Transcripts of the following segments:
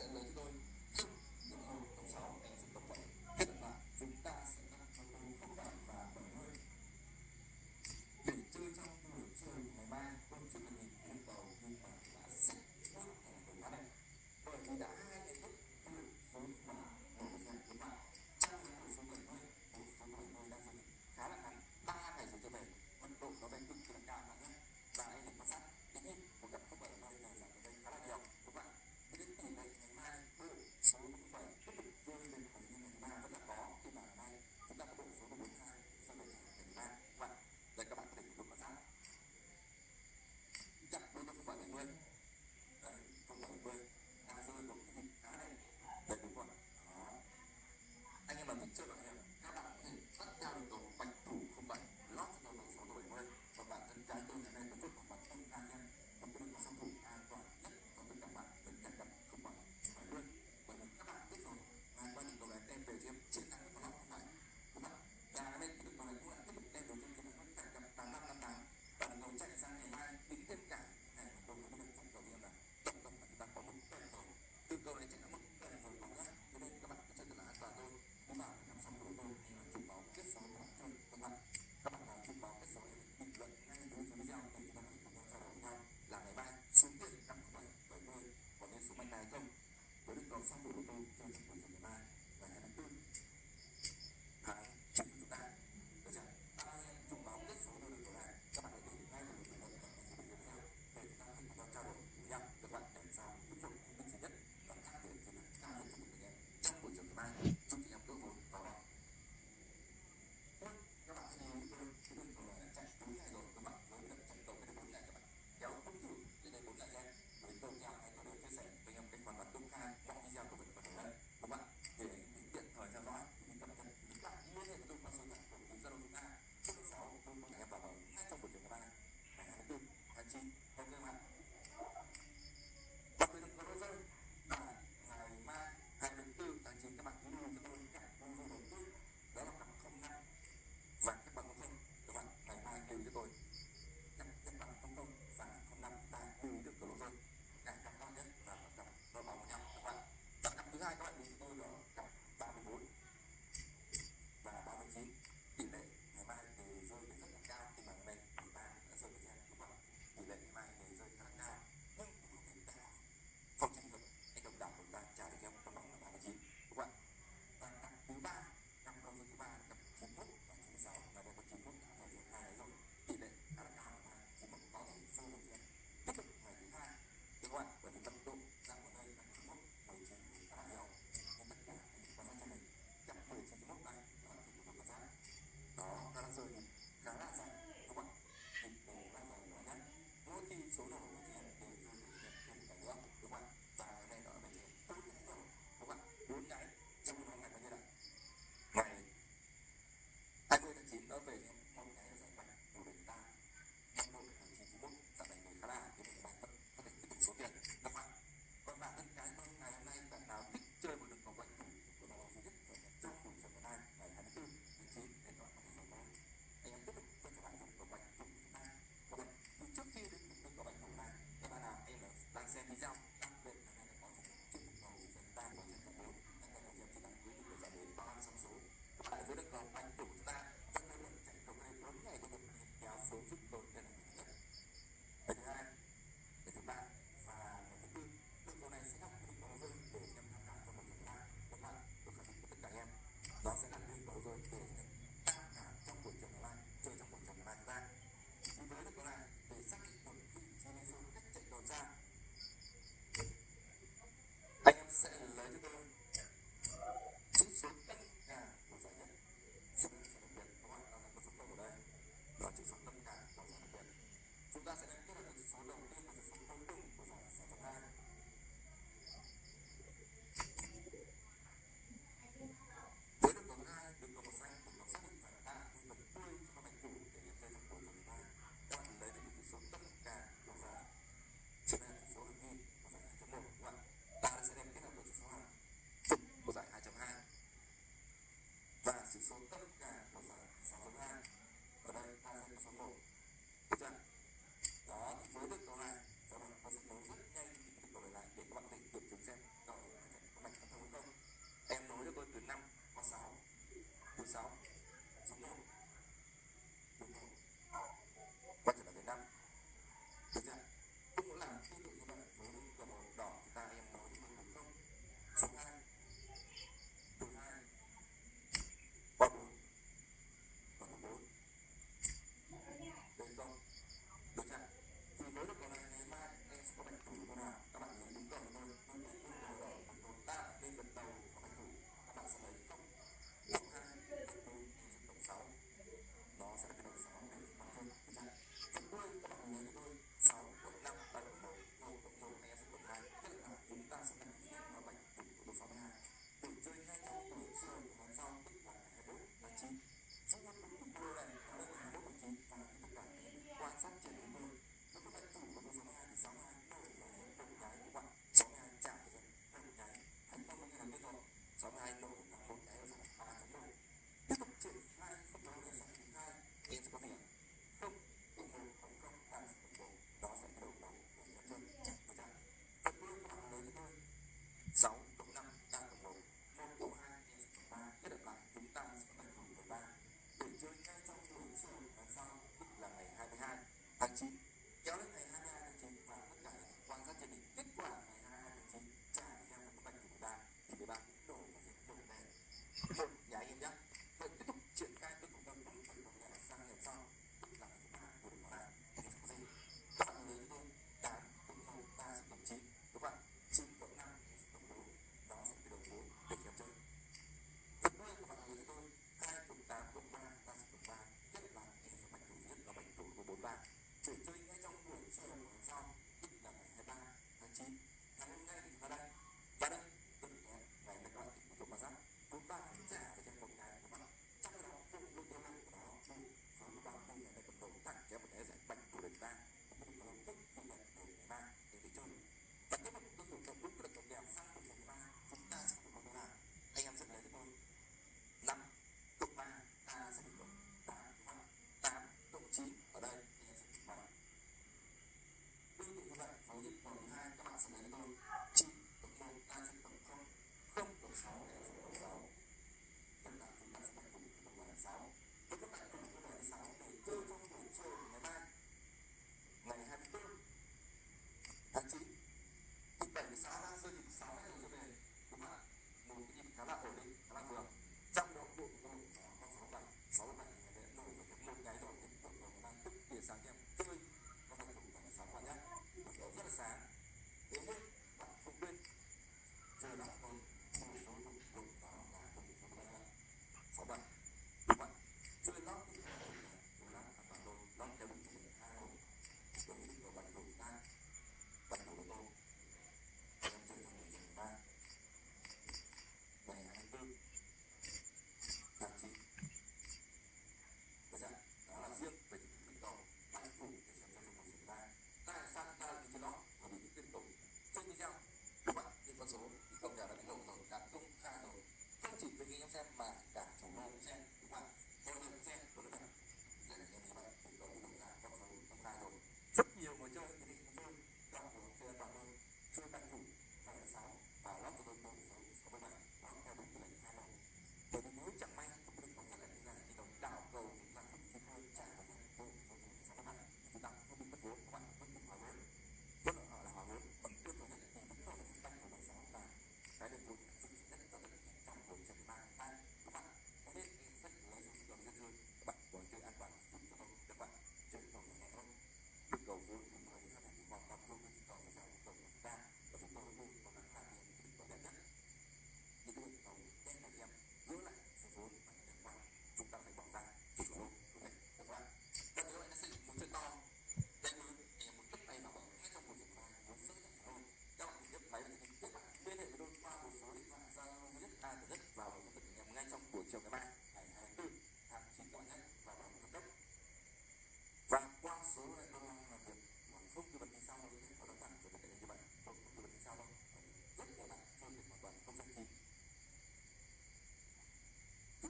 and then you đem về thêm chiến thắng của họ không phải đúng không? Và cái bên được nói cũng là tiếp tục đem về thêm cái mục cải gặp tám năm năm tám và đầu chạy sang ngày mai tính thêm cả này đầu nó được tổng cầu như là tổng cộng là chúng ta có một tuần rồi. Từ cầu này chính là một tuần rồi, còn khác cho nên các bạn cứ chơi thật là an toàn thôi. Nhưng mà nằm xong rồi tôi thì là chụp báo kết sóng của bạn thôi các bạn các bạn nào chụp máu kết sóng thì bình luận ngay dưới cái video để chúng ta có thể trao đổi nhau. Là ngày mai xuống tiền năm bảy bảy mươi, có nên xuống mạnh này không? Với định cầu xong rồi back like we Perfect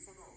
for